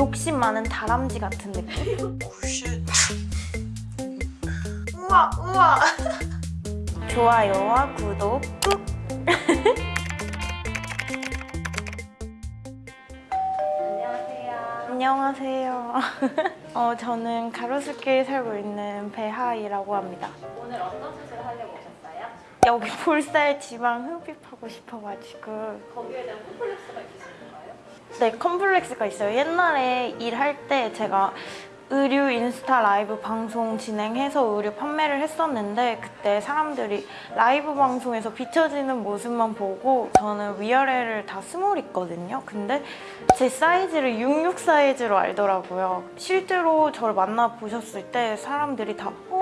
욕심 많은 다람쥐 같은 느낌? 오쉣 우와 우와 좋아요와 구독 꾹! 안녕하세요. 어, 저는 가로수길 살고 있는 배하이라고 합니다. 오늘 어떤 수술을 하려고 오셨어요? 여기 볼살 지방 흡입하고 싶어가지고 거기에 대한 콤플렉스가 거예요? 네 컴플렉스가 있어요. 옛날에 일할 때 제가 의류 인스타 라이브 방송 진행해서 의류 판매를 했었는데 그때 사람들이 라이브 방송에서 비춰지는 모습만 보고 저는 위아래를 다 small 있거든요. 근데 제 사이즈를 66 사이즈로 알더라고요. 실제로 저를 만나 보셨을 때 사람들이 다 어?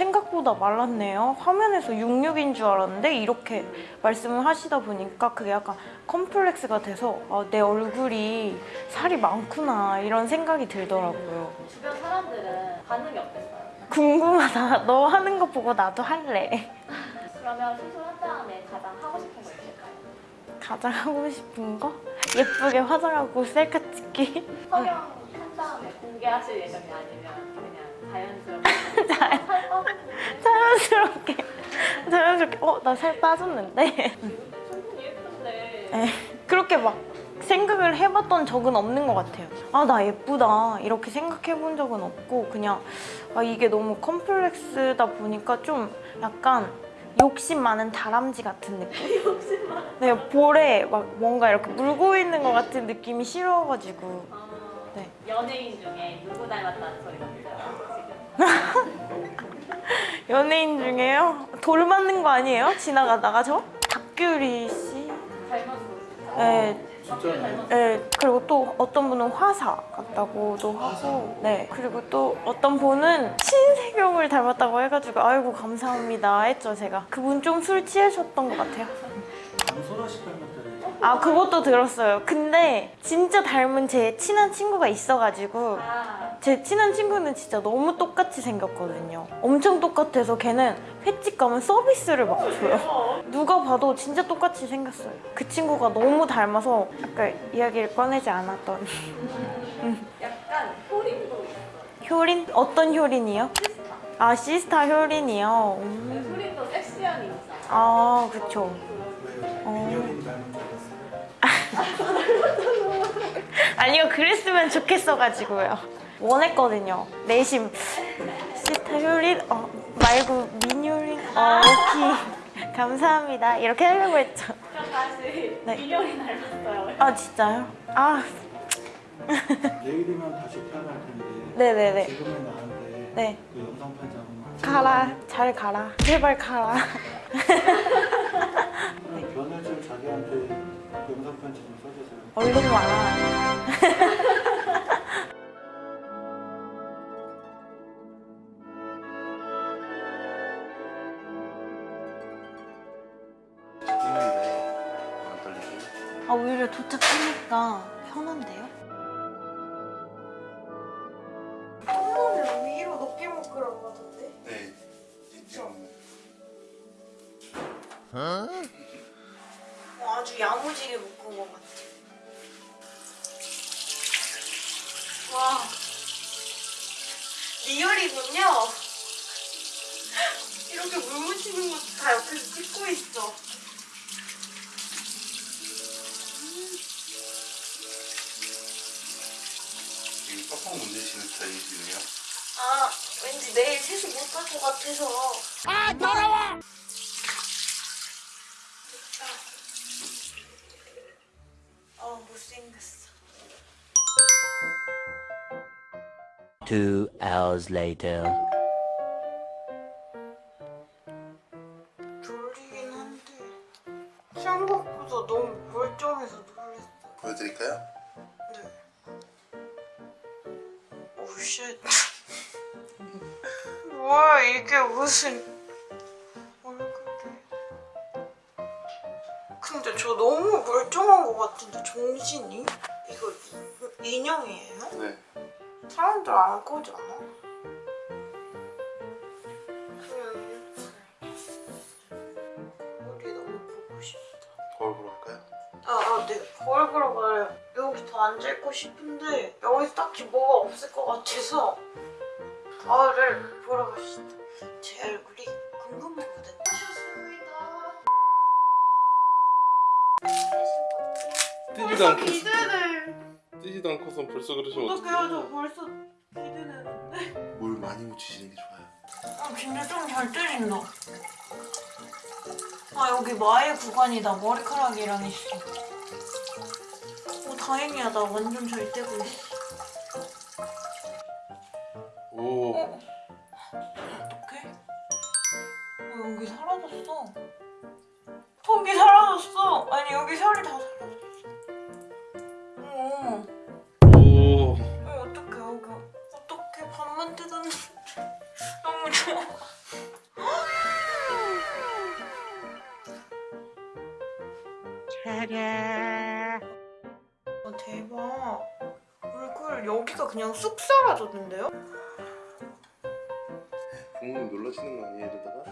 생각보다 말랐네요. 화면에서 66인 줄 알았는데 이렇게 말씀을 하시다 보니까 그게 약간 컴플렉스가 돼서 아, 내 얼굴이 살이 많구나 이런 생각이 들더라고요. 주변 사람들은 반응이 어땠어요? 궁금하다. 너 하는 거 보고 나도 할래. 그러면 수술한 다음에 가장 하고 싶은 거 있을까요? 가장 하고 싶은 거? 예쁘게 화장하고 셀카 찍기. 성형 한 다음에 공개하실 예정이 아니면 그냥 자연스럽게 살 빠졌는데 자연스럽게. 자연스럽게. 어, 나 살 빠졌는데. 에, 그렇게 막 생각을 해봤던 적은 없는 것 같아요. 아, 나 예쁘다. 이렇게 생각해본 적은 없고, 그냥, 아, 이게 너무 컴플렉스다 보니까 좀 약간 욕심 많은 다람쥐 같은 느낌? 욕심 많아 네, 볼에 막 뭔가 이렇게 물고 있는 것 같은 느낌이 싫어가지고. 어, 네. 연예인 중에 누구 닮았다는 소리가 있어요 지금? 연예인 중에요? 돌 맞는 거 아니에요? 지나가다가 저? 박규리 씨? 닮았어 네, 진짜요? 닮았어 네, 그리고 또 어떤 분은 화사 같다고도 하고, 네, 그리고 또 어떤 분은 신세경을 닮았다고 해가지고 아이고 감사합니다 했죠 제가. 그분 좀 술 취하셨던 것 같아요. 강소라 씨 닮았다는 아 그것도 들었어요. 근데 진짜 닮은 제 친한 친구가 있어가지고 아 제 친한 친구는 진짜 너무 똑같이 생겼거든요. 엄청 똑같아서 걔는 횟집 가면 서비스를 막 줘요. 누가 봐도 진짜 똑같이 생겼어요. 그 친구가 너무 닮아서 아까 이야기를 꺼내지 않았던 약간 효린도 있어 효린? 어떤 효린이요? 시스타 아 시스타 효린이요. 음. 효린도 섹시한 인상 아 그쵸. 어. 아니요 그랬으면 좋겠어가지고요. 원했거든요. 내심 시스타 효린 어, 말고 민효린 어 오케이 감사합니다. 이렇게 하려고 했죠. 그럼 다시 네. 민영이 닮았어요. 아 진짜요? 아. 내일이면 다시 태어날 텐데 네네네. 지금은 나한테 네. 그 영상 편지 한번만 가라. 잘 가라. 제발 가라. 변을 좀 자기한테 그 영상 편지 좀 써주세요. 얼른 와라 아 오히려 도착하니까 편한데요? 손을 위로 높게 묶으라고 하던데? 네 지금 어, 아주 야무지게 묶은 것 같아. 와 리얼이군요. 이렇게 물 묻히는 것도 다 옆에서 찍고 있어 지금 빡빡 문대시는 스타일이시네요 아 왠지 내일 세수 못갈것 같아서 아 더러워 아 못생겼어 Two hours later. 졸리긴 한데 생각보다 너무 멀쩡해서 놀랐어 보여드릴까요? 네. 오쉣 와 이게 무슨 얼굴이 근데 저 너무 멀쩡한 것 같은데 정신이? 이거 이- 인형이에요? 네 사람들 안 거잖아 그냥 우리 너무 보고 싶다 거울 보러 갈까요? 아, 아, 네. 거울 보러 가요. 여기 더 앉아있고 싶은데 여기서 딱히 뭐가 없을 것 같아서 거울을 보러 갑시다. 제 얼굴이 궁금하거든요. 뜨지도 않고 기대돼. 뜨지도 않고선 벌써 그러시면 어떡해요? 저? 벌써 기대되는데. 뭘 많이 묻히시는 게 좋아요. 아 근데 좀잘 때린다. 아 여기 마의 구간이다. 머리카락이랑 있어. 오 다행이야. 나 완전 잘 떼고 있어. 오 어? 어떡해? 어, 여기 사라졌어. 턱이 사라졌어. 아니 여기 살이 다 사라졌어. 어, 오. 어 어떡해 여기 어떡해 밥만 뜯었는데 너무 좋아. 아 대박. 얼굴 여기가 그냥 쑥 사라졌는데요? 부모님 놀라시는 거 아니에요 이러다가?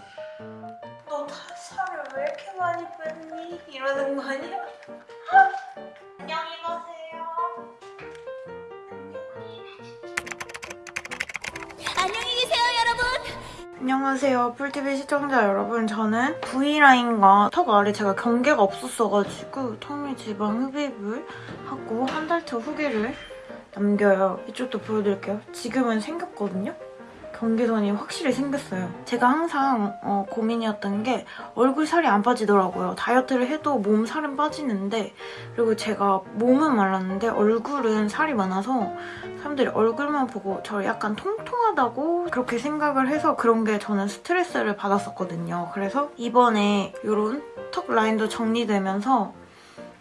너 다- 살을 왜 이렇게 많이 뺐니? 이러는 거 아니야? 안녕하세요. 뿔TV 시청자 여러분. 저는 V라인과 턱 아래 제가 경계가 없었어가지고 턱밑 지방 흡입을 하고 한 달차 후기를 남겨요. 이쪽도 보여드릴게요. 지금은 생겼거든요? 경계선이 확실히 생겼어요. 제가 항상 어, 고민이었던 게 얼굴 살이 안 빠지더라고요. 다이어트를 해도 몸 살은 빠지는데 그리고 제가 몸은 말랐는데 얼굴은 살이 많아서 사람들이 얼굴만 보고 저를 약간 통통하다고 그렇게 생각을 해서 그런 게 저는 스트레스를 받았었거든요. 그래서 이번에 이런 턱 라인도 정리되면서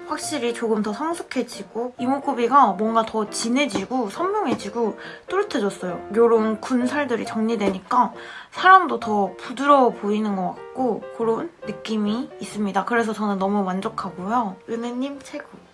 확실히 조금 더 성숙해지고 이목구비가 뭔가 더 진해지고 선 명해지고 또렷해졌어요. 이런 군살들이 정리되니까 사람도 더 부드러워 보이는 것 같고 그런 느낌이 있습니다. 그래서 저는 너무 만족하고요. 은혜님 최고.